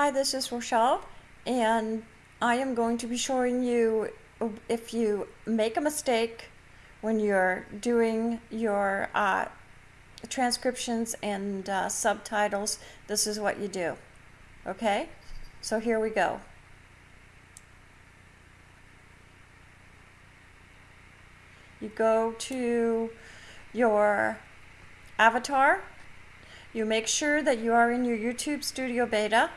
Hi, this is Rochelle, and I am going to be showing you if you make a mistake when you're doing your uh, transcriptions and uh, subtitles, this is what you do. Okay? So here we go. You go to your avatar. You make sure that you are in your YouTube Studio Beta.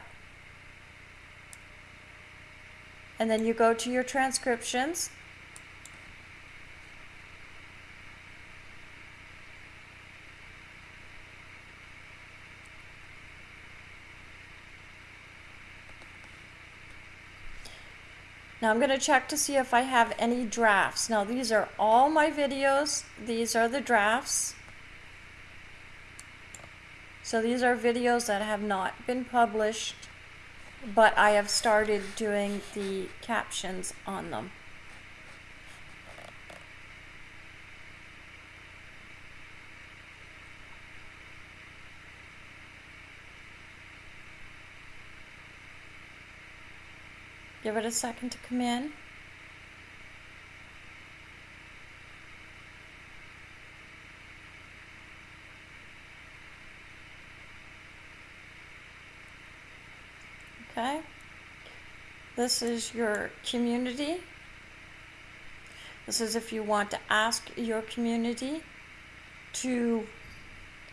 And then you go to your transcriptions. Now I'm going to check to see if I have any drafts. Now these are all my videos. These are the drafts. So these are videos that have not been published, but I have started doing the captions on them. Give it a second to come in. Okay. This is your community. This is if you want to ask your community to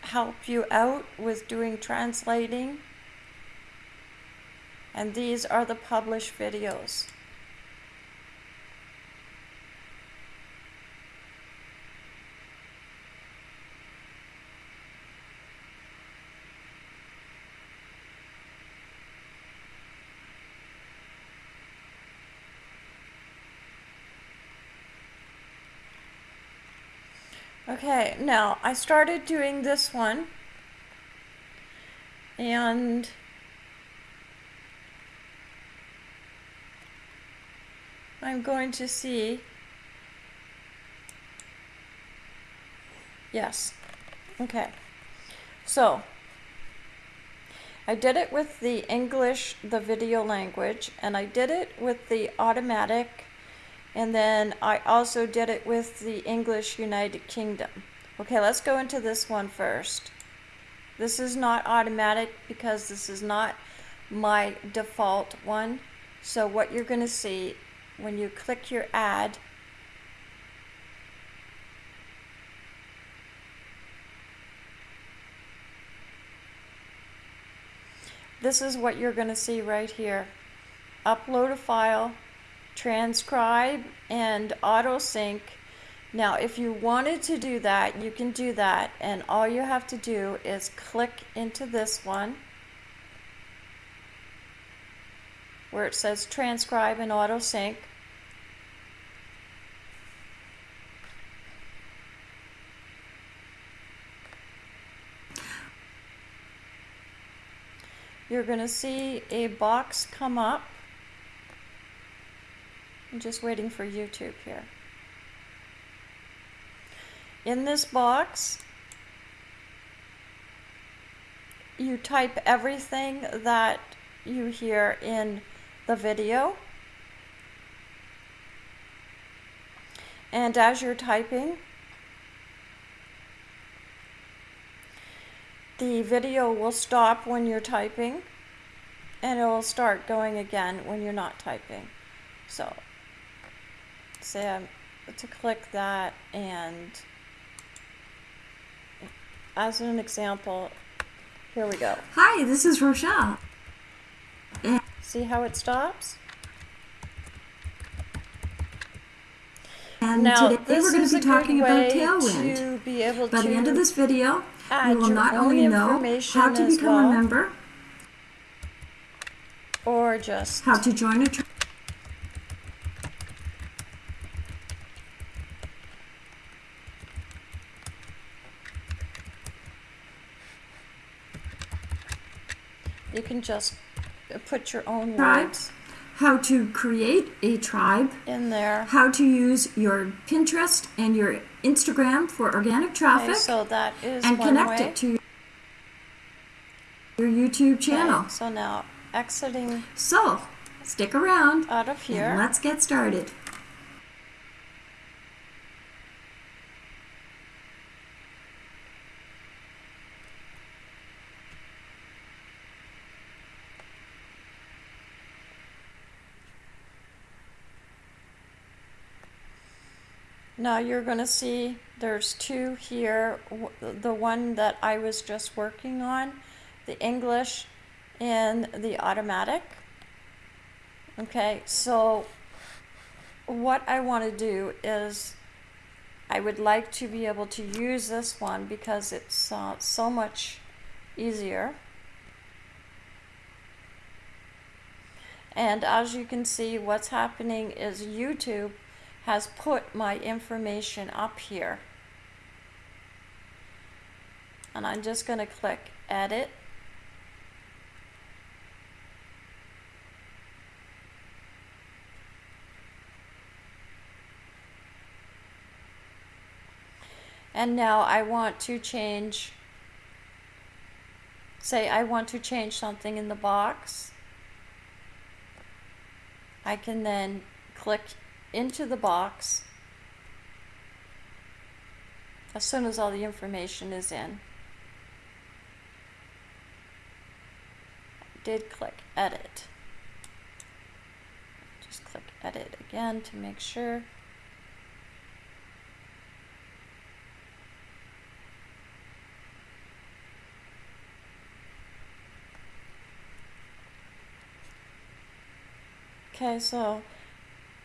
help you out with doing translating and these are the published videos. Okay, now I started doing this one and I'm going to see, yes, okay. So, I did it with the English, the video language, and I did it with the automatic, and then I also did it with the English United Kingdom. Okay, let's go into this one first. This is not automatic because this is not my default one. So what you're going to see when you click your ad, this is what you're going to see right here. Upload a file, transcribe, and auto sync. Now, if you wanted to do that, you can do that. And all you have to do is click into this one where it says transcribe and auto sync. You're going to see a box come up. I'm just waiting for YouTube here. In this box, you type everything that you hear in the video. And as you're typing, the video will stop when you're typing and it will start going again when you're not typing. So, say I'm to click that and as an example, here we go. Hi, this is Rochelle. See how it stops? And now, today we're going to be talking about Tailwind. By the end of this video, you will not only know how to become well, a member, or just how to join a you can just put your own words how to create a tribe in there, how to use your Pinterest and your Instagram for organic traffic, okay, so that is and connect way. it to your YouTube channel. Okay, so now exiting. So, stick around. Out of here. let's get started. Now you're going to see there's two here. The one that I was just working on, the English and the automatic. Okay, so what I want to do is I would like to be able to use this one because it's uh, so much easier. And as you can see, what's happening is YouTube has put my information up here. And I'm just going to click edit. And now I want to change, say I want to change something in the box. I can then click into the box as soon as all the information is in. I did click edit. Just click edit again to make sure. Okay, so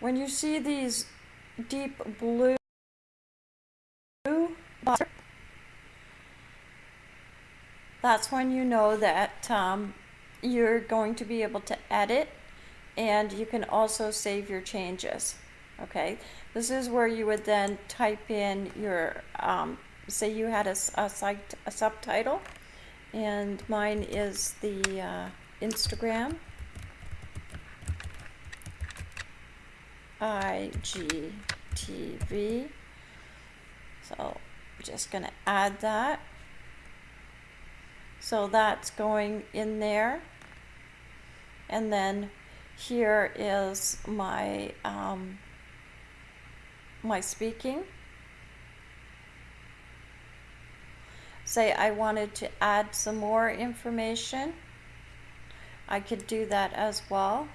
when you see these deep blue that's when you know that um, you're going to be able to edit and you can also save your changes okay? This is where you would then type in your um, say you had a, a site a subtitle and mine is the uh, Instagram IGTV. So just going to add that. So that's going in there. And then here is my um, my speaking. Say I wanted to add some more information. I could do that as well.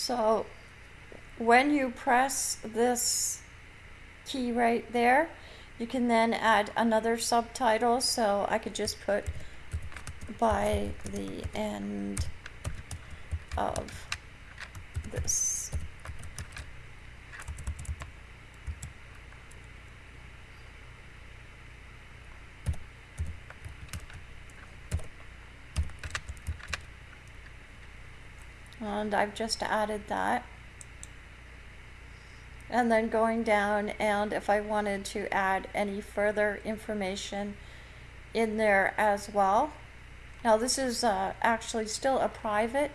So when you press this key right there, you can then add another subtitle. So I could just put by the end of this and I've just added that. And then going down and if I wanted to add any further information in there as well. Now this is uh, actually still a private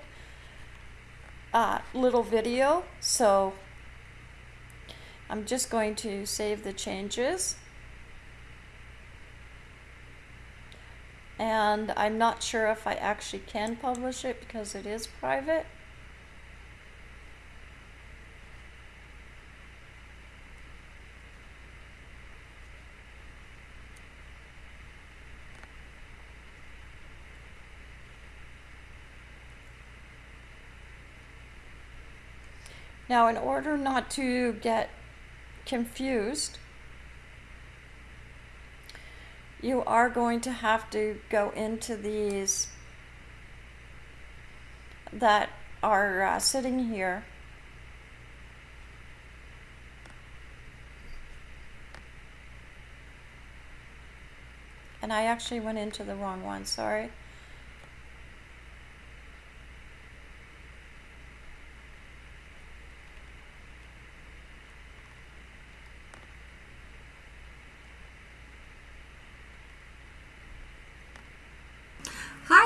uh, little video so I'm just going to save the changes and I'm not sure if I actually can publish it because it is private. Now, in order not to get confused, you are going to have to go into these that are uh, sitting here. And I actually went into the wrong one, sorry.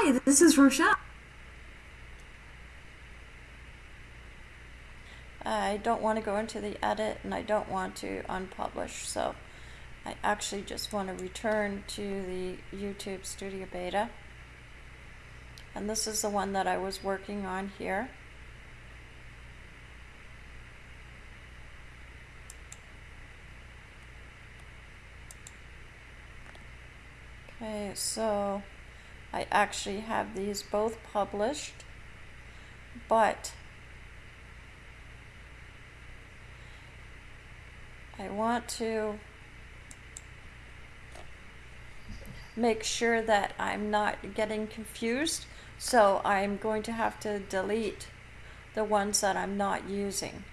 Hi, this is Rochelle. I don't want to go into the edit and I don't want to unpublish, so I actually just want to return to the YouTube Studio Beta. And this is the one that I was working on here. Okay, so I actually have these both published, but I want to make sure that I'm not getting confused. So I'm going to have to delete the ones that I'm not using.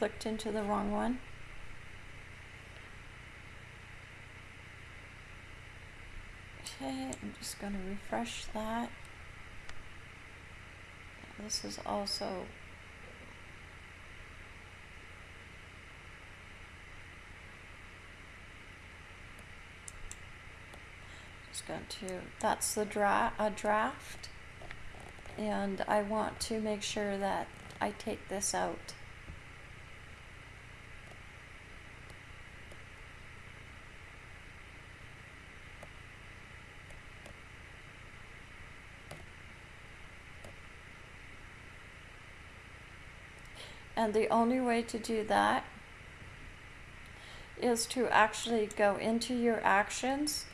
Clicked into the wrong one. Okay, I'm just going to refresh that. This is also just going to that's the dra a draft and I want to make sure that I take this out. And the only way to do that is to actually go into your actions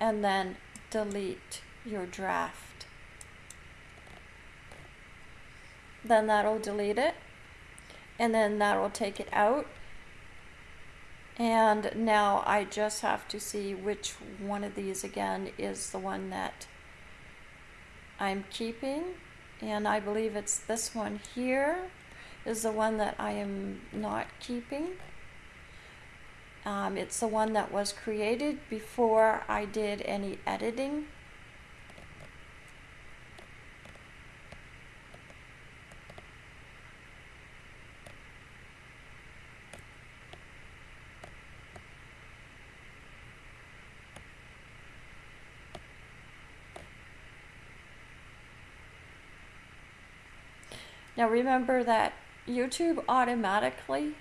and then delete your draft. Then that'll delete it and then that'll take it out. And now I just have to see which one of these again is the one that I'm keeping. And I believe it's this one here is the one that I am not keeping. Um, it's the one that was created before I did any editing. Now remember that YouTube automatically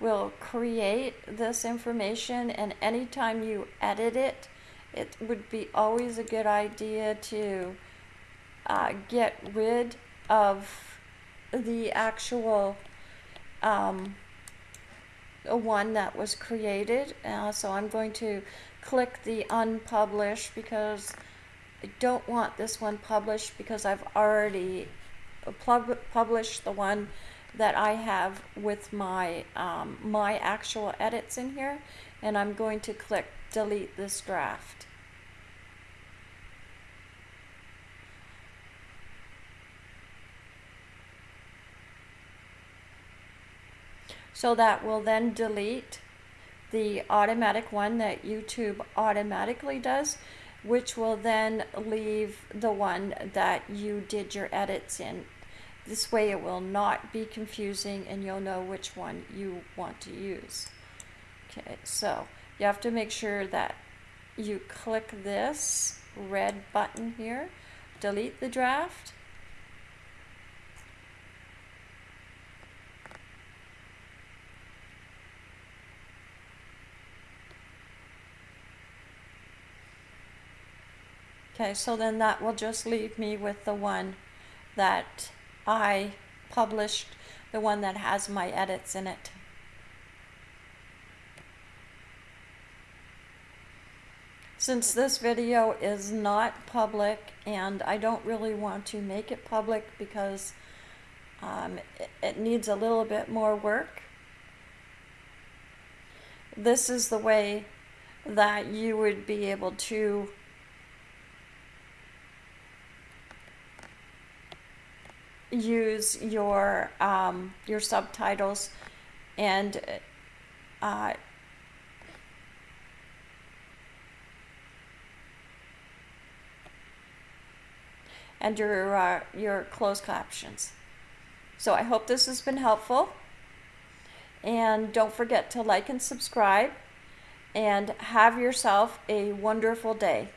will create this information and anytime you edit it, it would be always a good idea to uh, get rid of the actual um, one that was created. Uh, so I'm going to click the unpublish because I don't want this one published because I've already pub publish the one that I have with my, um, my actual edits in here. And I'm going to click delete this draft. So that will then delete the automatic one that YouTube automatically does which will then leave the one that you did your edits in. This way it will not be confusing and you'll know which one you want to use. Okay, so you have to make sure that you click this red button here, delete the draft, Okay, so then that will just leave me with the one that I published, the one that has my edits in it. Since this video is not public and I don't really want to make it public because um, it, it needs a little bit more work, this is the way that you would be able to use your um, your subtitles and uh, and your uh, your closed captions. So I hope this has been helpful. And don't forget to like and subscribe and have yourself a wonderful day.